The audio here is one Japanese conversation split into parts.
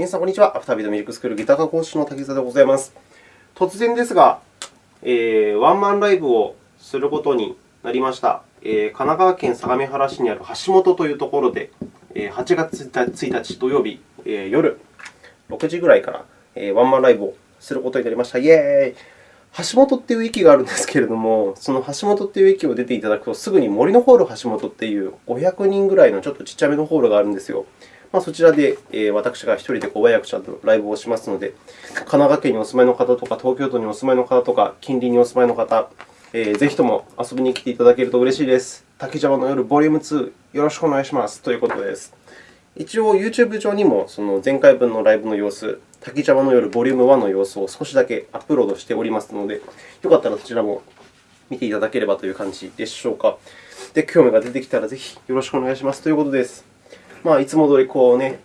皆さん、こんにちは。アフタービートミュージックスクールギター科講師の滝沢でございます。突然ですが、えー、ワンマンライブをすることになりました。えー、神奈川県相模原市にある橋本というところで、えー、8月1日土曜日、えー、夜6時ぐらいから、えー、ワンマンライブをすることになりました。イエーイ橋本という駅があるんですけれども、その橋本という駅を出ていただくと、すぐに森のホール橋本という500人ぐらいのちょっとちっちゃめのホールがあるんですよ。まあ、そちらで、え私が1人で小早くちゃんとライブをしますので、神奈川県にお住まいの方とか、東京都にお住まいの方とか、近隣にお住まいの方、えー、ぜひとも遊びに来ていただけると嬉しいです。滝沢の夜ボリューム2、よろしくお願いしますということです。一応、YouTube 上にもその前回分のライブの様子、滝沢の夜ボリューム1の様子を少しだけアップロードしておりますので、よかったらそちらも見ていただければという感じでしょうか。で、興味が出てきたらぜひよろしくお願いしますということです。まあ、いつも通りこうね、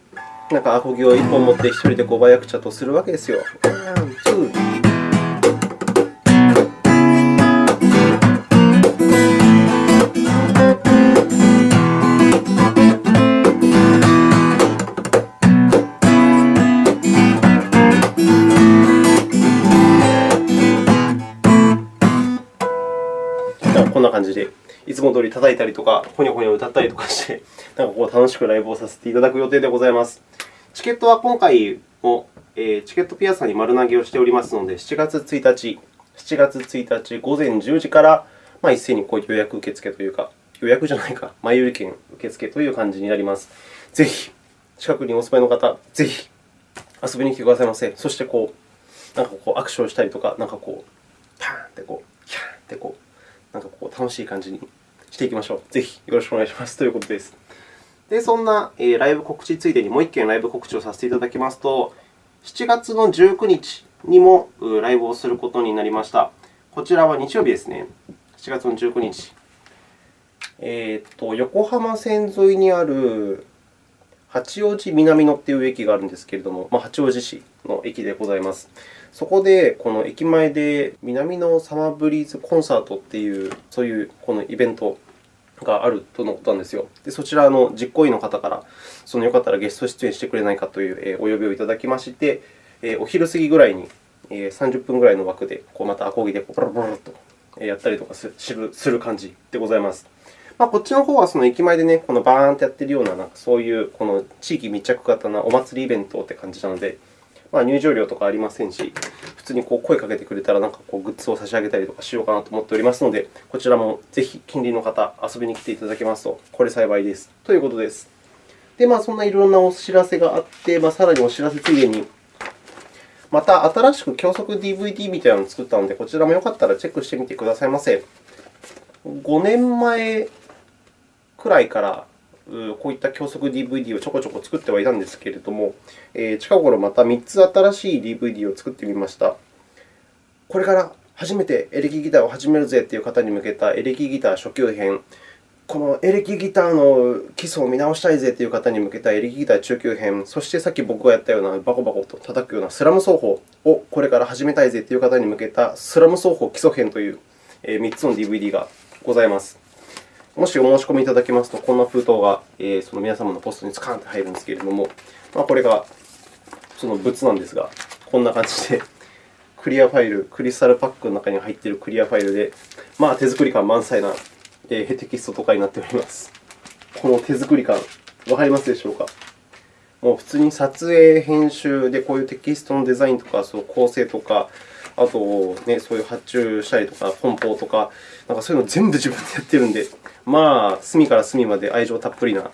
なんかアコギを1本持って1人でこうバヤクチャとするわけですよ。こんな感じで。いつも通り叩いたりとか、ほにゃほにゃ歌ったりとかして、なんかこう楽しくライブをさせていただく予定でございます。チケットは今回も、えー、チケットピアさんに丸投げをしておりますので、7月1日、7月1日午前10時から、まあ、一斉にこう予約受付というか、予約じゃないか、前売り券受付という感じになります。ぜひ、近くにお住まいの方、ぜひ遊びに来てくださいませ。そしてこう、なんかこう握手をしたりとか、なんかこう、パーンってこう、キャーンってこう、なんかこう楽しい感じにしていきましょう。ぜひよろしくお願いしますということです。で、そんなライブ告知ついでにもう1件ライブ告知をさせていただきますと、7月の19日にもライブをすることになりました。こちらは日曜日ですね。7月の19日。えーと、横浜線沿いにある八王子南野という駅があるんですけれども、まあ、八王子市の駅でございます。そこで、この駅前で南のサマーブリーズコンサートという、そういうこのイベントがあるとのことなんですよ。でそちらの実行委員の方から、そのよかったらゲスト出演してくれないかというお呼びをいただきまして、お昼過ぎぐらいに30分ぐらいの枠で、こうまたアコギでポロポロとやったりとかする感じでございます。まあ、こっちの方はその駅前でね、このバーンとやっているような、なんかそういうこの地域密着型なお祭りイベントって感じなので、まあ、入場料とかありませんし、普通にこう声かけてくれたらなんかこうグッズを差し上げたりとかしようかなと思っておりますので、こちらもぜひ近隣の方、遊びに来ていただけますと、これ幸いです。ということです。で、まあ、そんないろんなお知らせがあって、まあ、さらにお知らせついでに、また新しく教則 DVD みたいなのを作ったので、こちらもよかったらチェックしてみてくださいませ。5年前くらいからこういった教則 DVD をちょこちょこ作ってはいたんですけれども、近頃また3つ新しい DVD を作ってみました。これから初めてエレキギターを始めるぜという方に向けたエレキギター初級編、このエレキギターの基礎を見直したいぜという方に向けたエレキギター中級編、そしてさっき僕がやったようなバコバコと叩くようなスラム奏法をこれから始めたいぜという方に向けたスラム奏法基礎編という3つの DVD がございます。もしお申し込みいただけますと、こんな封筒がその皆様のポストにスカンと入るんですけれども、まあ、これがその物なんですが、こんな感じで クリアファイル、クリスタルパックの中に入っているクリアファイルで、まあ、手作り感満載なテキストとかになっております。この手作り感、わかりますでしょうか？もう普通に撮影、編集でこういうテキストのデザインとか、その構成とか、あと、ね、そういう発注したりとか、梱包とか、なんかそういうの全部自分でやってるので、まあ、隅から隅まで愛情たっぷりな、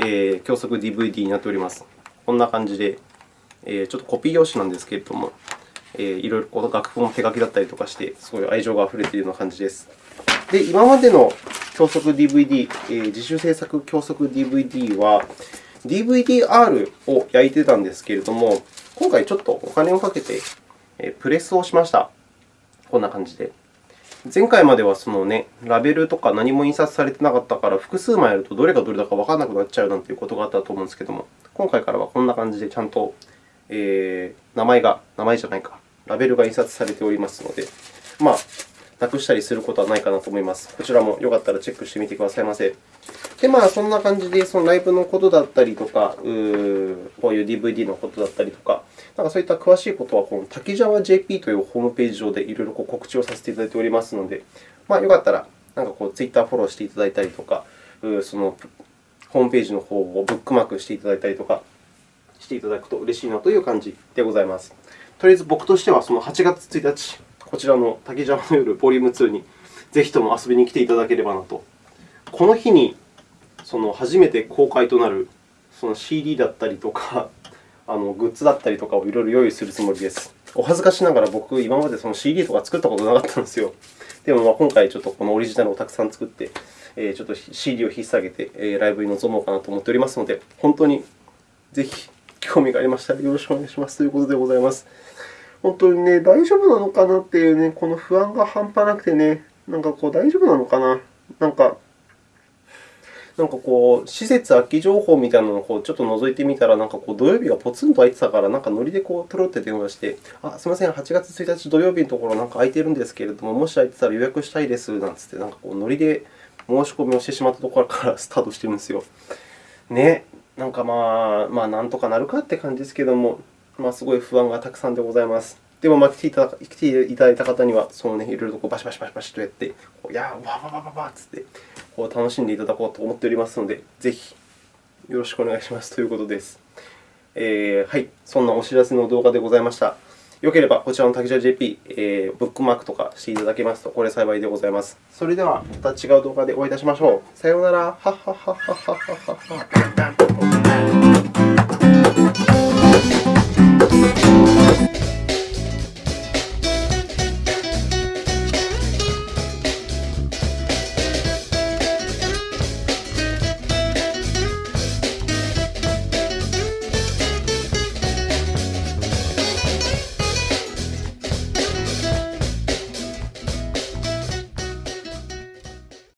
えー、教則 DVD になっております。こんな感じで、えー、ちょっとコピー用紙なんですけれども、えー、いろいろこの楽譜も手書きだったりとかして、そうい愛情があふれているような感じです。で、今までの教則 DVD、えー、自主制作教則 DVD は、DVD-R を焼いてたんですけれども、今回ちょっとお金をかけてプレスをしました。こんな感じで。前回まではその、ね、ラベルとか何も印刷されてなかったから、複数枚あるとどれがどれだかわからなくなっちゃうなんていうことがあったと思うんですけども、今回からはこんな感じでちゃんと、えー、名前が、名前じゃないか、ラベルが印刷されておりますので、まあ、なくしたりすることはないかなと思います。こちらもよかったらチェックしてみてくださいませ。で、まあ、そんな感じで、そのライブのことだったりとか、うこういう DVD のことだったりとか、なんかそういった詳しいことは、この滝沢 JP というホームページ上でいろいろ告知をさせていただいておりますので、まあ、よかったら、なんかこう、Twitter フォローしていただいたりとか、そのホームページの方をブックマークしていただいたりとかしていただくと嬉しいなという感じでございます。とりあえず僕としては、その8月1日、こちらの滝沢の夜ボリューム2にぜひとも遊びに来ていただければなと。この日にその初めて公開となるその CD だったりとか、あのグッズだったりとかをいろいろ用意するつもりです。お恥ずかしながら僕、今までその CD とか作ったことなかったんですよ。でも、今回、ちょっとこのオリジナルをたくさん作って、えちょっと CD を引っ提げて、えライブに臨もうかなと思っておりますので、本当にぜひ興味がありましたらよろしくお願いしますということでございます。本当にね、大丈夫なのかなっていうね、この不安が半端なくてね、なんかこう、大丈夫なのかななんか、なんかこう、施設空き情報みたいなのをこうちょっと覗いてみたら、なんかこう土曜日がポツンと空いてたから、なんかノリでこう取ろって電話して、あ、すみません、8月1日土曜日のところなんか空いてるんですけれども、もし空いてたら予約したいですなんつって、なんかこうノリで申し込みをしてしまったところからスタートしてるんですよ。ね、なんかまあ、まあ、なんとかなるかって感じですけれども、まあ、すごい不安がたくさんでございます。でも、まあ、来ていただ来ていただいた方には、そのね、いろいろとこうバシバシバシバシとやって、こうやー、わわわわわっつって、こう楽しんでいただこうと思っておりますので、ぜひよろしくお願いしますということです。えー、はい、そんなお知らせの動画でございました。よければ、こちらの滝茶 JP、えー、ブックマークとかしていただけますと、これ幸いでございます。それでは、また違う動画でお会いいたしましょう。さようなら。はっはっはっはっはっはっは。